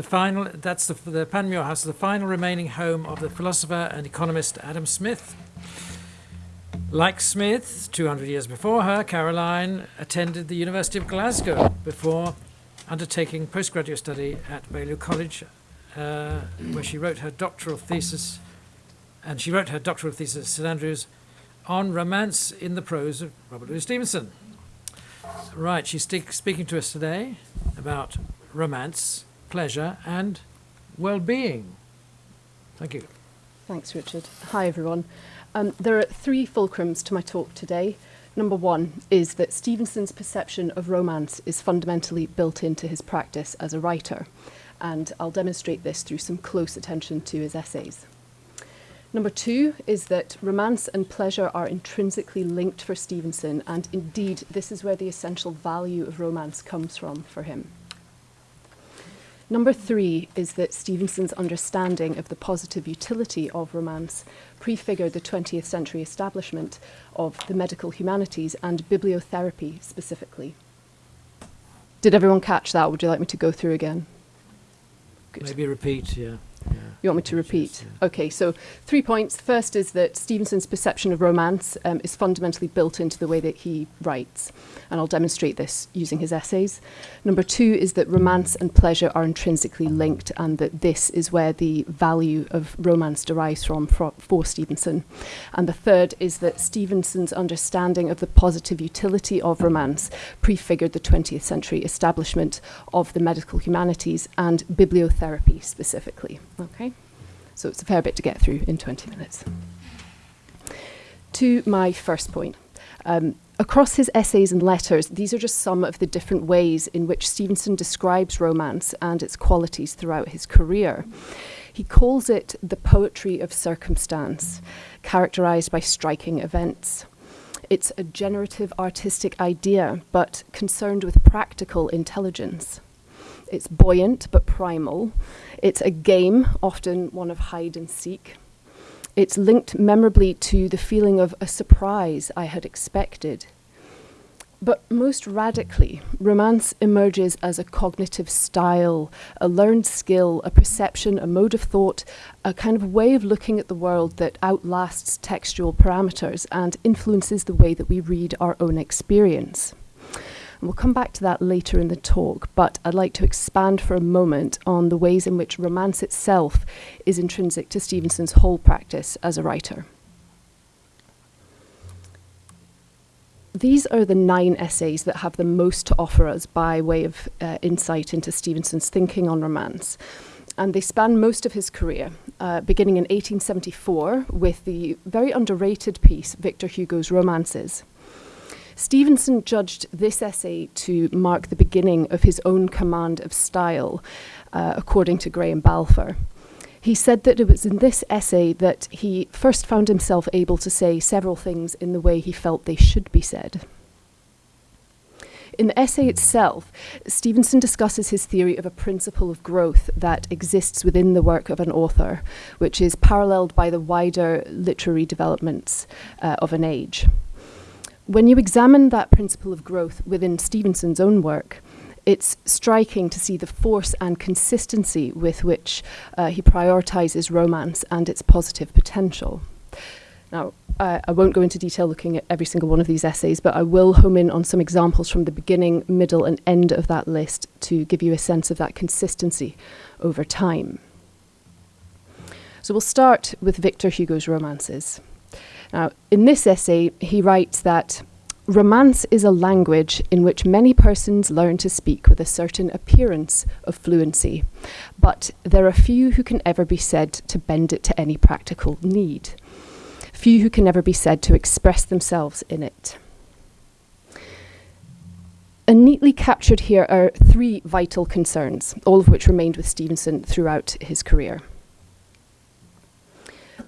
the final, that's the, the Panmure House, the final remaining home of the philosopher and economist Adam Smith. Like Smith, 200 years before her, Caroline attended the University of Glasgow before undertaking postgraduate study at Balliol College, uh, where she wrote her doctoral thesis, and she wrote her doctoral thesis at St Andrews on romance in the prose of Robert Louis Stevenson. Right, she's speaking to us today about romance, pleasure, and well-being. Thank you. Thanks, Richard. Hi, everyone. Um, there are three fulcrums to my talk today. Number one is that Stevenson's perception of romance is fundamentally built into his practice as a writer, and I'll demonstrate this through some close attention to his essays. Number two is that romance and pleasure are intrinsically linked for Stevenson, and indeed, this is where the essential value of romance comes from for him. Number three is that Stevenson's understanding of the positive utility of romance prefigured the 20th century establishment of the medical humanities and bibliotherapy specifically. Did everyone catch that? Would you like me to go through again? Good. Maybe repeat, yeah. You want me to repeat? Okay, so three points. First is that Stevenson's perception of romance um, is fundamentally built into the way that he writes, and I'll demonstrate this using his essays. Number two is that romance and pleasure are intrinsically linked, and that this is where the value of romance derives from for, for Stevenson. And the third is that Stevenson's understanding of the positive utility of romance prefigured the 20th century establishment of the medical humanities and bibliotherapy specifically. Okay, so it's a fair bit to get through in 20 minutes. To my first point. Um, across his essays and letters, these are just some of the different ways in which Stevenson describes romance and its qualities throughout his career. He calls it the poetry of circumstance, characterized by striking events. It's a generative artistic idea, but concerned with practical intelligence. It's buoyant but primal. It's a game, often one of hide and seek. It's linked memorably to the feeling of a surprise I had expected. But most radically, romance emerges as a cognitive style, a learned skill, a perception, a mode of thought, a kind of way of looking at the world that outlasts textual parameters and influences the way that we read our own experience. And we'll come back to that later in the talk, but I'd like to expand for a moment on the ways in which romance itself is intrinsic to Stevenson's whole practice as a writer. These are the nine essays that have the most to offer us by way of uh, insight into Stevenson's thinking on romance. And they span most of his career, uh, beginning in 1874 with the very underrated piece, Victor Hugo's Romances. Stevenson judged this essay to mark the beginning of his own command of style, uh, according to Graham Balfour. He said that it was in this essay that he first found himself able to say several things in the way he felt they should be said. In the essay itself, Stevenson discusses his theory of a principle of growth that exists within the work of an author, which is paralleled by the wider literary developments uh, of an age. When you examine that principle of growth within Stevenson's own work, it's striking to see the force and consistency with which uh, he prioritizes romance and its positive potential. Now, uh, I won't go into detail looking at every single one of these essays, but I will home in on some examples from the beginning, middle, and end of that list to give you a sense of that consistency over time. So we'll start with Victor Hugo's romances. Now, in this essay, he writes that romance is a language in which many persons learn to speak with a certain appearance of fluency, but there are few who can ever be said to bend it to any practical need, few who can ever be said to express themselves in it. And neatly captured here are three vital concerns, all of which remained with Stevenson throughout his career.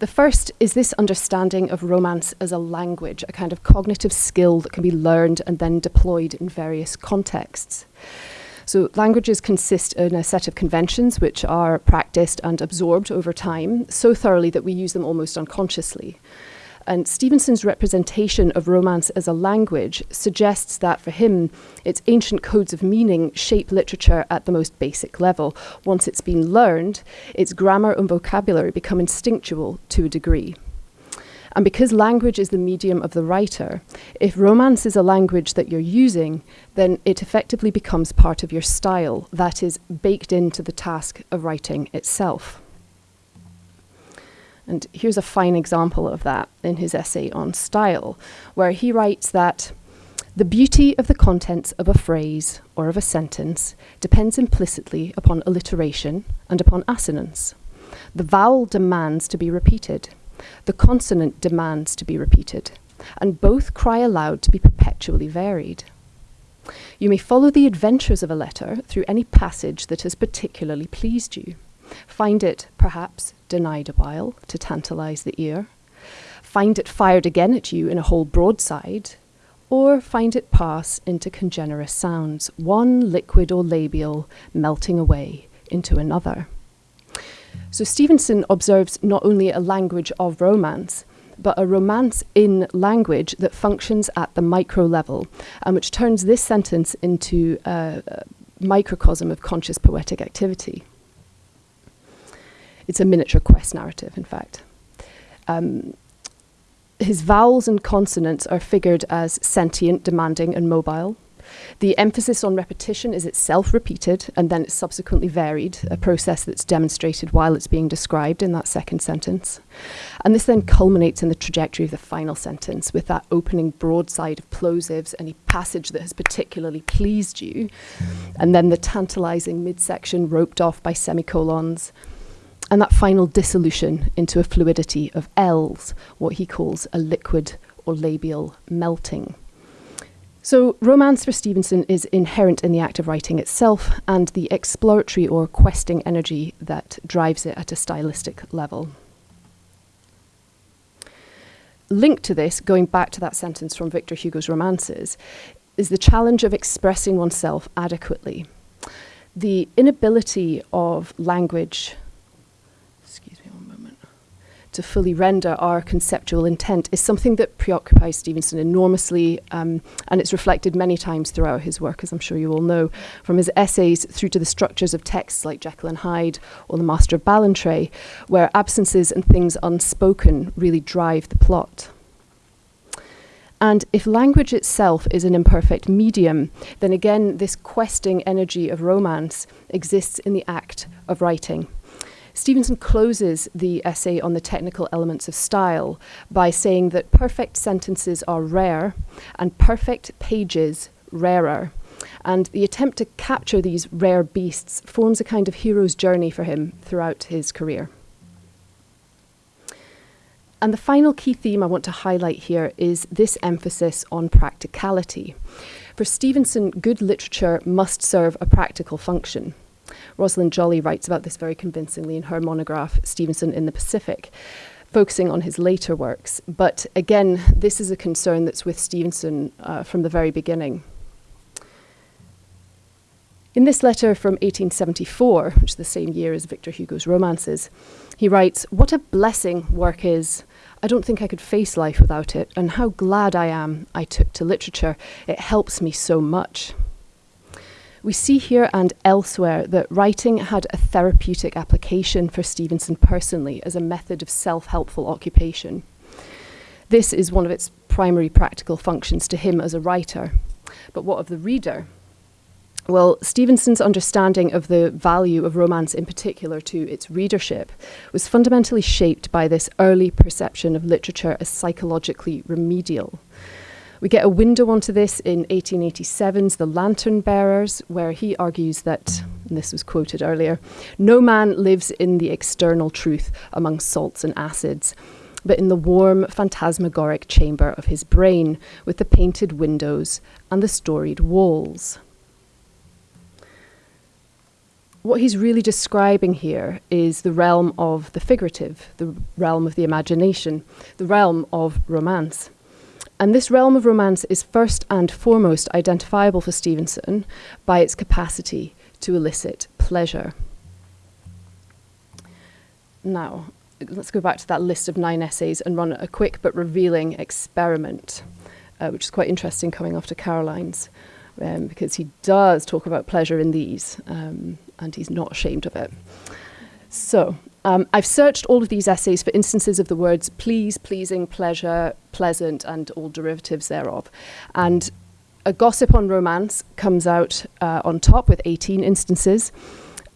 The first is this understanding of romance as a language, a kind of cognitive skill that can be learned and then deployed in various contexts. So languages consist in a set of conventions which are practiced and absorbed over time so thoroughly that we use them almost unconsciously. And Stevenson's representation of romance as a language suggests that for him, its ancient codes of meaning shape literature at the most basic level. Once it's been learned, its grammar and vocabulary become instinctual to a degree. And because language is the medium of the writer, if romance is a language that you're using, then it effectively becomes part of your style, that is, baked into the task of writing itself. And here's a fine example of that in his essay on style, where he writes that the beauty of the contents of a phrase or of a sentence depends implicitly upon alliteration and upon assonance. The vowel demands to be repeated the consonant demands to be repeated, and both cry aloud to be perpetually varied. You may follow the adventures of a letter through any passage that has particularly pleased you. Find it, perhaps, denied a while to tantalize the ear. Find it fired again at you in a whole broadside, or find it pass into congenerous sounds, one liquid or labial melting away into another. So Stevenson observes not only a language of romance, but a romance in language that functions at the micro level, and which turns this sentence into a, a microcosm of conscious poetic activity. It's a miniature quest narrative, in fact. Um, his vowels and consonants are figured as sentient, demanding, and mobile. The emphasis on repetition is itself repeated and then it's subsequently varied, a process that's demonstrated while it's being described in that second sentence. And this then culminates in the trajectory of the final sentence with that opening broadside of plosives, any passage that has particularly pleased you, and then the tantalizing midsection roped off by semicolons and that final dissolution into a fluidity of L's, what he calls a liquid or labial melting. So, romance for Stevenson is inherent in the act of writing itself and the exploratory or questing energy that drives it at a stylistic level. Linked to this, going back to that sentence from Victor Hugo's romances, is the challenge of expressing oneself adequately. The inability of language to fully render our conceptual intent is something that preoccupies Stevenson enormously, um, and it's reflected many times throughout his work, as I'm sure you all know, from his essays through to the structures of texts like Jekyll and Hyde or The Master of Ballantrae, where absences and things unspoken really drive the plot. And if language itself is an imperfect medium, then again, this questing energy of romance exists in the act of writing. Stevenson closes the essay on the technical elements of style by saying that perfect sentences are rare and perfect pages rarer. And the attempt to capture these rare beasts forms a kind of hero's journey for him throughout his career. And the final key theme I want to highlight here is this emphasis on practicality. For Stevenson, good literature must serve a practical function. Roslyn Jolly writes about this very convincingly in her monograph, Stevenson in the Pacific, focusing on his later works. But again, this is a concern that's with Stevenson uh, from the very beginning. In this letter from 1874, which is the same year as Victor Hugo's romances, he writes, What a blessing work is! I don't think I could face life without it, and how glad I am I took to literature. It helps me so much. We see here and elsewhere that writing had a therapeutic application for Stevenson personally as a method of self helpful occupation. This is one of its primary practical functions to him as a writer. But what of the reader? Well, Stevenson's understanding of the value of romance in particular to its readership was fundamentally shaped by this early perception of literature as psychologically remedial. We get a window onto this in 1887's The Lantern Bearers, where he argues that, this was quoted earlier, no man lives in the external truth among salts and acids, but in the warm, phantasmagoric chamber of his brain with the painted windows and the storied walls. What he's really describing here is the realm of the figurative, the realm of the imagination, the realm of romance. And this realm of romance is first and foremost identifiable for Stevenson by its capacity to elicit pleasure. Now, let's go back to that list of nine essays and run a quick but revealing experiment, uh, which is quite interesting coming after Caroline's, um, because he does talk about pleasure in these, um, and he's not ashamed of it. So, um, I've searched all of these essays for instances of the words please, pleasing, pleasure, pleasant, and all derivatives thereof. And a gossip on romance comes out uh, on top with 18 instances.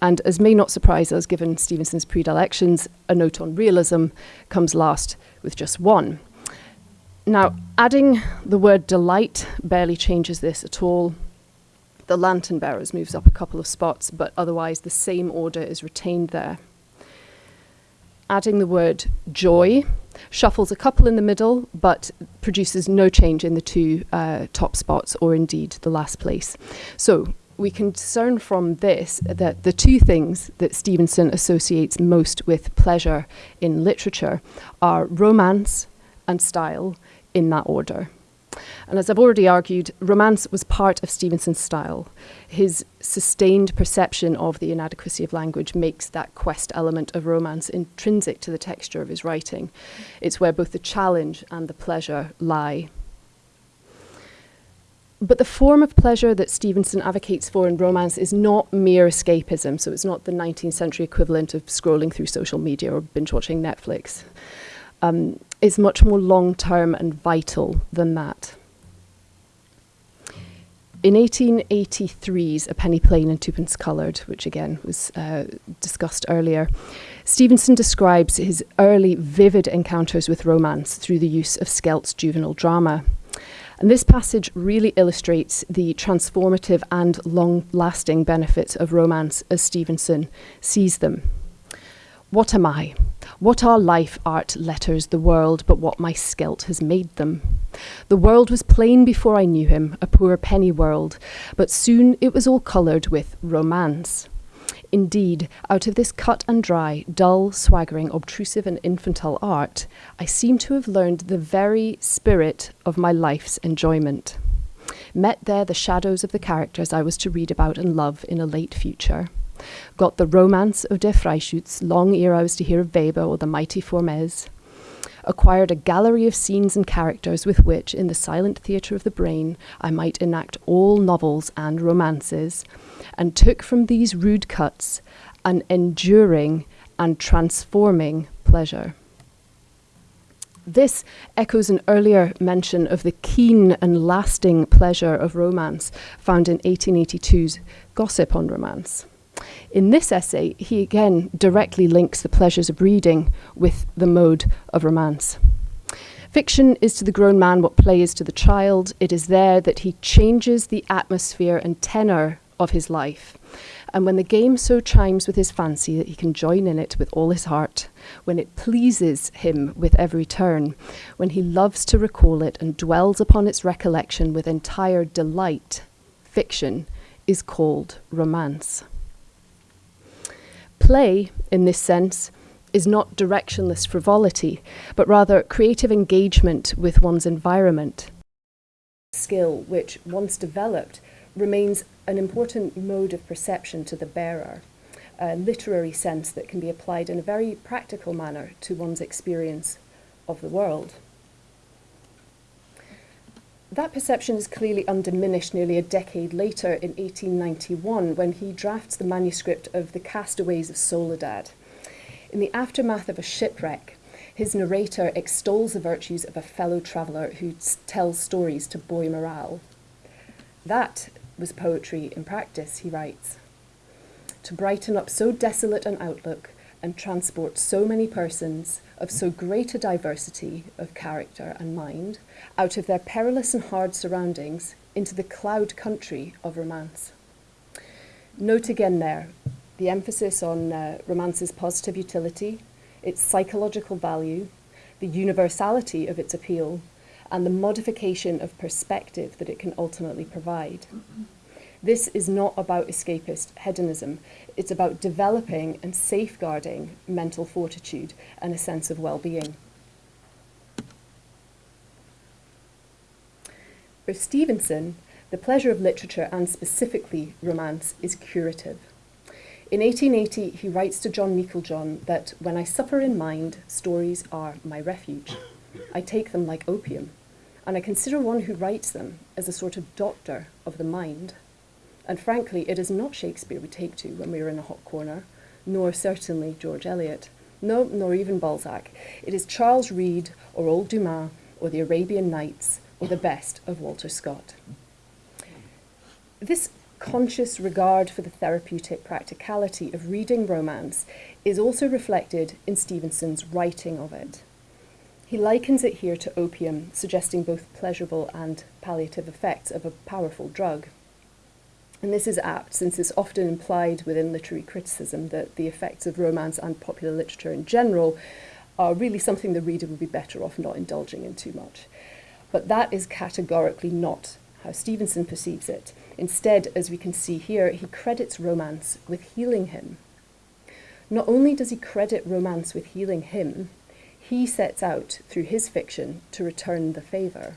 And as may not surprise us, given Stevenson's predilections, a note on realism comes last with just one. Now, adding the word delight barely changes this at all. The lantern bearers moves up a couple of spots, but otherwise the same order is retained there. Adding the word joy shuffles a couple in the middle, but produces no change in the two uh, top spots or indeed the last place. So we can discern from this that the two things that Stevenson associates most with pleasure in literature are romance and style in that order. And as I've already argued, romance was part of Stevenson's style. His sustained perception of the inadequacy of language makes that quest element of romance intrinsic to the texture of his writing. It's where both the challenge and the pleasure lie. But the form of pleasure that Stevenson advocates for in romance is not mere escapism, so it's not the 19th century equivalent of scrolling through social media or binge watching Netflix. Um, it's much more long term and vital than that. In 1883's A Penny Plain and Twopence Coloured, which again was uh, discussed earlier, Stevenson describes his early vivid encounters with romance through the use of Skelt's juvenile drama. And this passage really illustrates the transformative and long lasting benefits of romance as Stevenson sees them. What am I? What are life, art, letters, the world, but what my Skelt has made them? The world was plain before I knew him, a poor penny world, but soon it was all coloured with romance. Indeed, out of this cut and dry, dull, swaggering, obtrusive, and infantile art, I seem to have learned the very spirit of my life's enjoyment. Met there the shadows of the characters I was to read about and love in a late future. Got the romance of Der Freischütz long ere I was to hear of Weber or the mighty Formes acquired a gallery of scenes and characters with which, in the silent theatre of the brain, I might enact all novels and romances, and took from these rude cuts an enduring and transforming pleasure. This echoes an earlier mention of the keen and lasting pleasure of romance found in 1882's Gossip on Romance. In this essay, he again directly links the pleasures of reading with the mode of romance. Fiction is to the grown man what play is to the child. It is there that he changes the atmosphere and tenor of his life. And when the game so chimes with his fancy that he can join in it with all his heart, when it pleases him with every turn, when he loves to recall it and dwells upon its recollection with entire delight, fiction is called romance. Play, in this sense, is not directionless frivolity, but rather creative engagement with one's environment. Skill, which, once developed, remains an important mode of perception to the bearer, a literary sense that can be applied in a very practical manner to one's experience of the world. That perception is clearly undiminished nearly a decade later in 1891 when he drafts the manuscript of The Castaways of Soledad. In the aftermath of a shipwreck, his narrator extols the virtues of a fellow traveller who tells stories to buoy morale. That was poetry in practice, he writes. To brighten up so desolate an outlook and transport so many persons of so great a diversity of character and mind out of their perilous and hard surroundings into the cloud country of romance. Note again there the emphasis on uh, romance's positive utility, its psychological value, the universality of its appeal, and the modification of perspective that it can ultimately provide. This is not about escapist hedonism. It's about developing and safeguarding mental fortitude and a sense of well-being. For Stevenson, the pleasure of literature and specifically romance is curative. In 1880, he writes to John Meiklejohn that when I suffer in mind, stories are my refuge. I take them like opium, and I consider one who writes them as a sort of doctor of the mind. And frankly, it is not Shakespeare we take to when we are in a hot corner, nor certainly George Eliot, no, nor even Balzac. It is Charles Reade or old Dumas or the Arabian Nights or the best of Walter Scott. This conscious regard for the therapeutic practicality of reading romance is also reflected in Stevenson's writing of it. He likens it here to opium, suggesting both pleasurable and palliative effects of a powerful drug. And this is apt since it's often implied within literary criticism that the effects of romance and popular literature in general are really something the reader would be better off not indulging in too much. But that is categorically not how Stevenson perceives it. Instead, as we can see here, he credits romance with healing him. Not only does he credit romance with healing him, he sets out, through his fiction, to return the favour.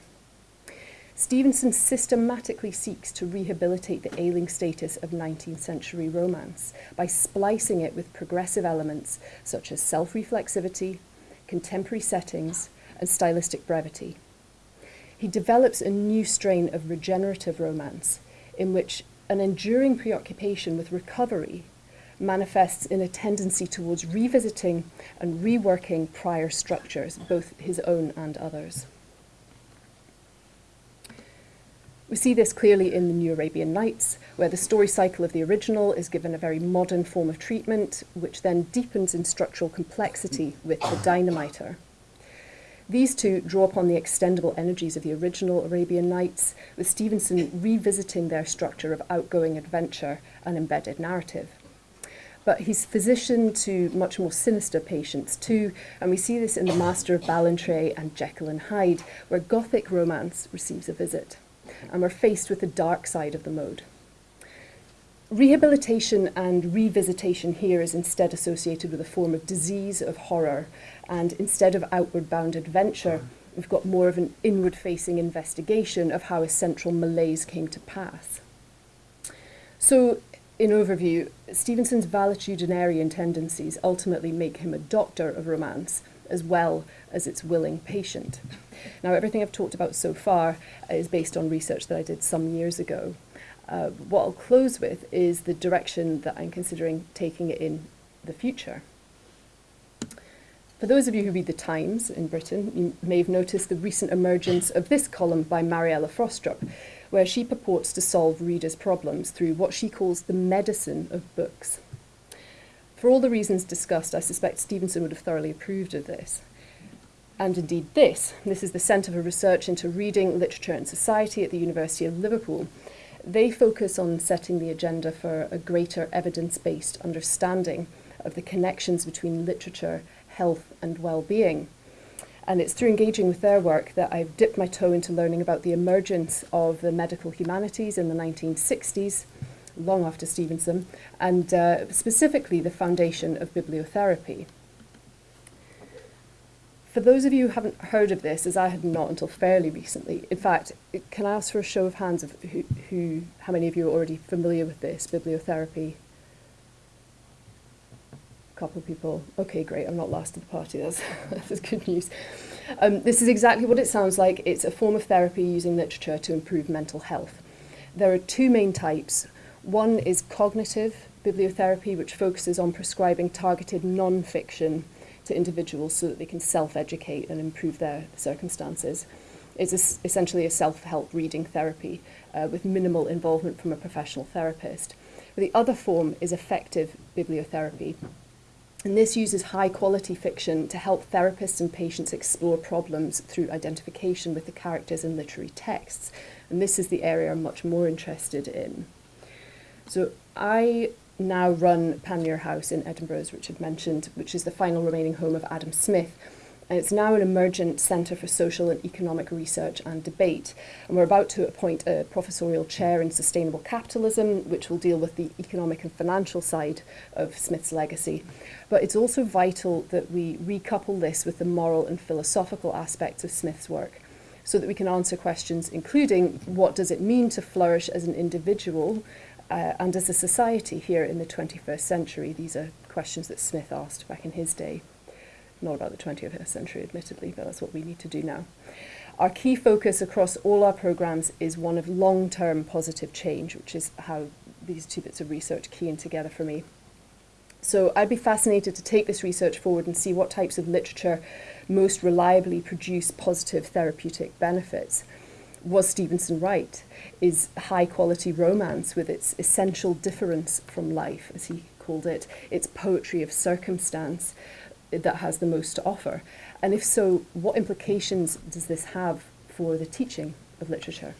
Stevenson systematically seeks to rehabilitate the ailing status of 19th century romance by splicing it with progressive elements such as self reflexivity, contemporary settings, and stylistic brevity. He develops a new strain of regenerative romance in which an enduring preoccupation with recovery manifests in a tendency towards revisiting and reworking prior structures, both his own and others. We see this clearly in the New Arabian Nights, where the story cycle of the original is given a very modern form of treatment, which then deepens in structural complexity with the dynamiter. These two draw upon the extendable energies of the original Arabian Nights, with Stevenson revisiting their structure of outgoing adventure and embedded narrative. But he's physician to much more sinister patients too, and we see this in The Master of Ballantrae and Jekyll and Hyde, where Gothic romance receives a visit and we're faced with the dark side of the mode. Rehabilitation and revisitation here is instead associated with a form of disease of horror, and instead of outward bound adventure, we've got more of an inward facing investigation of how a central malaise came to pass. So, in overview, Stevenson's valetudinarian tendencies ultimately make him a doctor of romance as well as its willing patient. Now, everything I've talked about so far is based on research that I did some years ago. Uh, what I'll close with is the direction that I'm considering taking it in the future. For those of you who read The Times in Britain, you may have noticed the recent emergence of this column by Mariella Frostrup, where she purports to solve readers' problems through what she calls the medicine of books. For all the reasons discussed, I suspect Stevenson would have thoroughly approved of this and indeed this. This is the Centre for Research into Reading, Literature and Society at the University of Liverpool. They focus on setting the agenda for a greater evidence-based understanding of the connections between literature, health and well-being. And it's through engaging with their work that I've dipped my toe into learning about the emergence of the medical humanities in the 1960s, long after Stevenson, and uh, specifically the foundation of bibliotherapy. For those of you who haven't heard of this, as I had not until fairly recently, in fact, can I ask for a show of hands of who, who how many of you are already familiar with this, bibliotherapy? A couple of people. Okay, great, I'm not last at the party, that's, that's good news. Um, this is exactly what it sounds like. It's a form of therapy using literature to improve mental health. There are two main types. One is cognitive bibliotherapy, which focuses on prescribing targeted non-fiction to individuals so that they can self-educate and improve their circumstances. It's a, essentially a self-help reading therapy uh, with minimal involvement from a professional therapist. But the other form is affective bibliotherapy. And this uses high quality fiction to help therapists and patients explore problems through identification with the characters in literary texts. And this is the area I'm much more interested in. So I now run Panmure House in Edinburgh, as Richard mentioned, which is the final remaining home of Adam Smith. And it's now an emergent centre for social and economic research and debate. And we're about to appoint a professorial chair in sustainable capitalism, which will deal with the economic and financial side of Smith's legacy. But it's also vital that we recouple this with the moral and philosophical aspects of Smith's work so that we can answer questions including what does it mean to flourish as an individual uh, and as a society here in the 21st century. These are questions that Smith asked back in his day. Not about the 20th century, admittedly, but that's what we need to do now. Our key focus across all our programs is one of long-term positive change, which is how these two bits of research key in together for me. So I'd be fascinated to take this research forward and see what types of literature most reliably produce positive therapeutic benefits. Was Stevenson right? Is high quality romance, with its essential difference from life, as he called it, its poetry of circumstance, that has the most to offer? And if so, what implications does this have for the teaching of literature?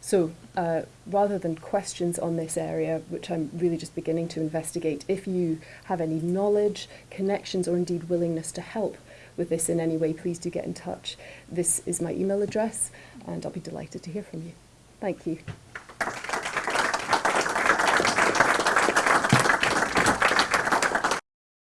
So uh, rather than questions on this area, which I'm really just beginning to investigate, if you have any knowledge, connections, or indeed willingness to help with this in any way, please do get in touch. This is my email address and I'll be delighted to hear from you. Thank you.